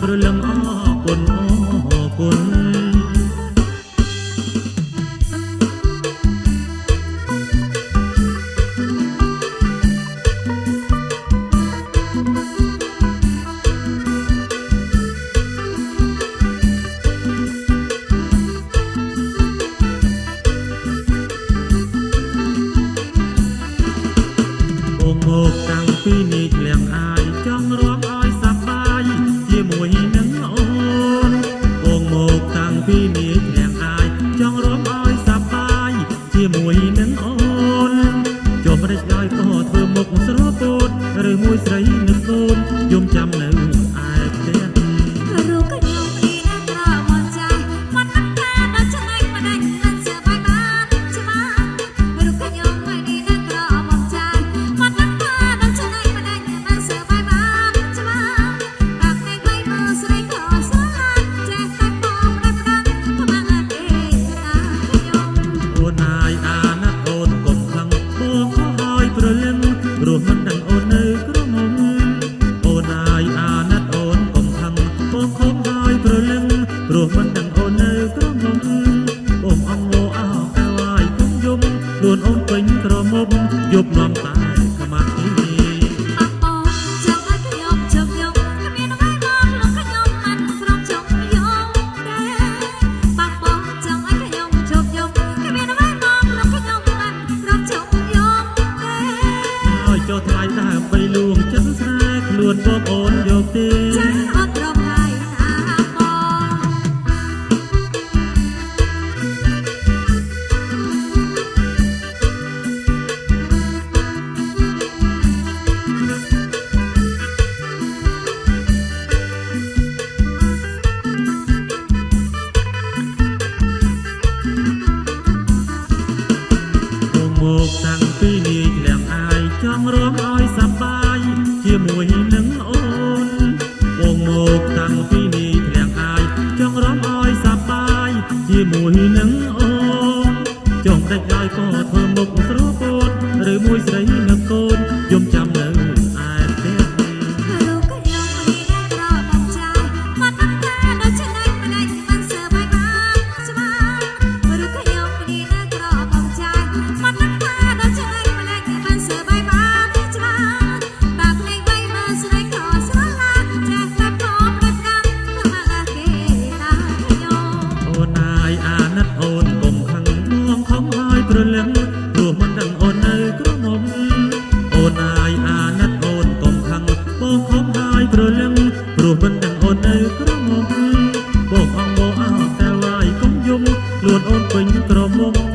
ព្រលឹមអរគុណអរគុណមកតាំងពីនេះលៀងអាយ ឬមួយស្រីនៅសូនយំចាំនៅ ខ្លួនអូនពេញក្រមុំយប់នាំតែខ្មាស់គ្នាចុះថ្លៃដើមបីលួងចឹងស្រែខ្លួនបងអូនយកទេ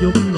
dục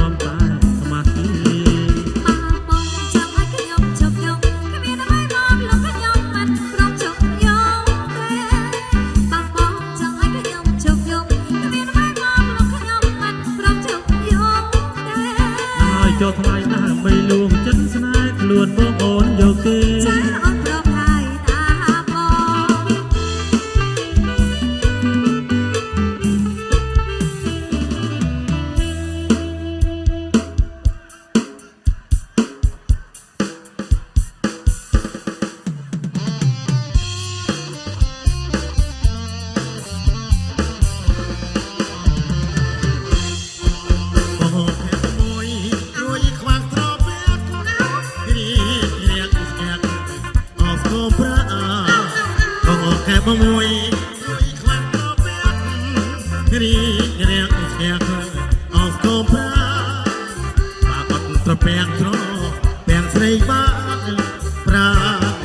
ទាំងទ្រទាំងស្រីបានប្រា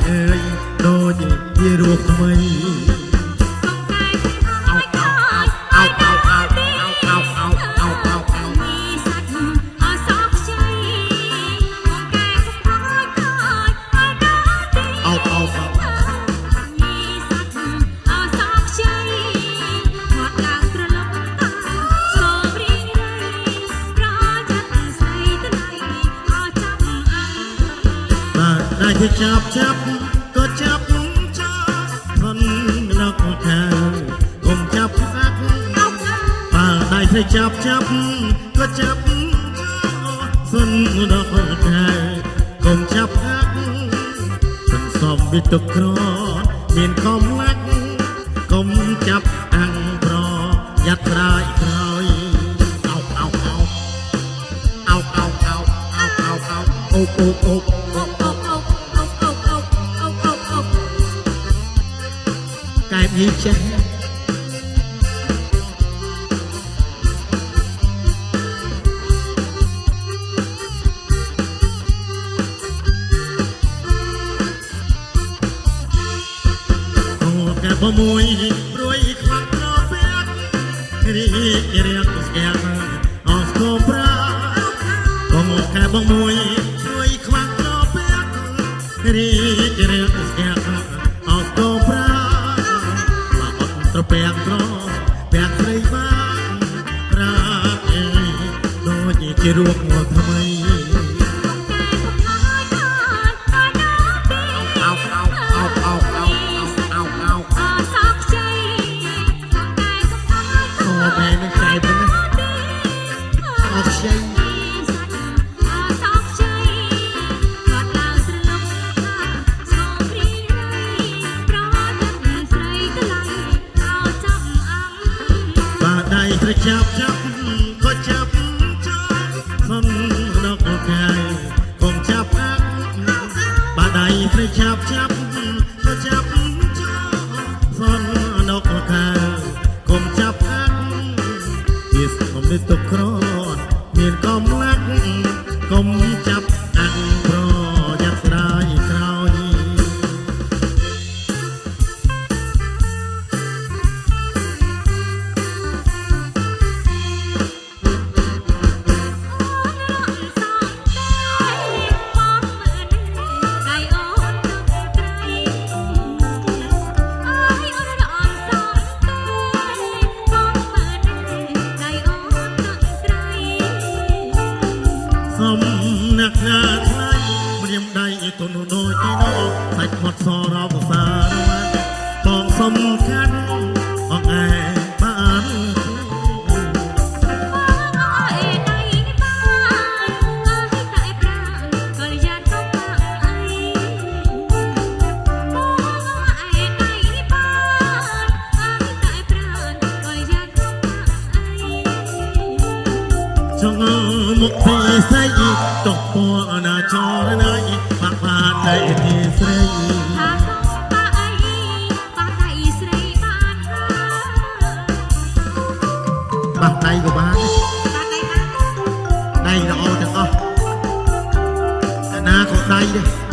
អើយដូចជារស់ថ្មី ចាប់ចាប់ក៏ចាប់ចាប់ធនលកខាកុំចាប់បាក់បើដៃទៅចាប់ចាប់ក៏ចាប់សនដកខាកុំចាប់បាក់សន្សំវិទុក្រមានកំឡាក់កុំចាប់អាំងប្រយ័ត្នក្រោយក្រោយអោបអោបអោបអោបអោបអោបអោបអោបអោបអោប យីចាមួយ jump, jump. ពីស្គមនេះទុកក្រមានកំឡាក់កុំ សំខាន់អងឯបានចងមកពីស្អីតោះពណ៌ណាចរណៃបាក់បានតែទីស្រី ដៃក៏បានបាដៃណាដៃល្អទាំងអស់តែណាក៏ដៃដែរ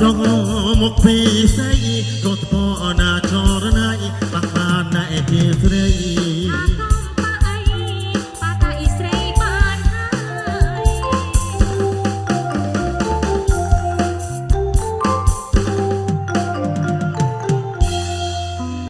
ចងមកពីស្អីរត់ពណាចរណៃបាក់បានណែជាស្រី